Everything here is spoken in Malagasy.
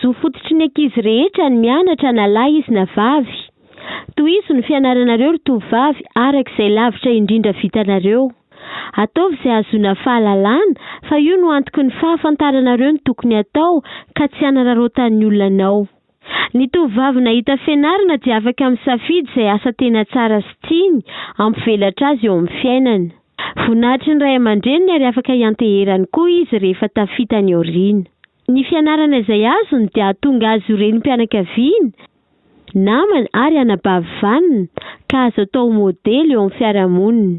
Zo fototry ny ankizy rehetra ny mianatra na lahy izy na vavy. Tohizo ny fianaranareo ry tovovavy araka izay lavitra indrindra vitanareo. Ataovy izay hahazoana fahalalana fa io no antoky ny fahafantaranareo ny tokony hatao ka tsy hanararaotan'ny olona anao. Ny tovovavy nahita fianarana dia afaka misafidy izay asa tena tsara sy tiany hampivelatra azy eo amin'ny fiainana. Voninahitry ny ray aman-dreniny ary afaka hianteherany koa izy rehefa tafita any aoriana. Ny fianarana izay azony dia hahatonga azy ho renim-pianakaviana, namana ary anabavy vanona ka azo atao ho modely eo amin'ny fiarahamonina.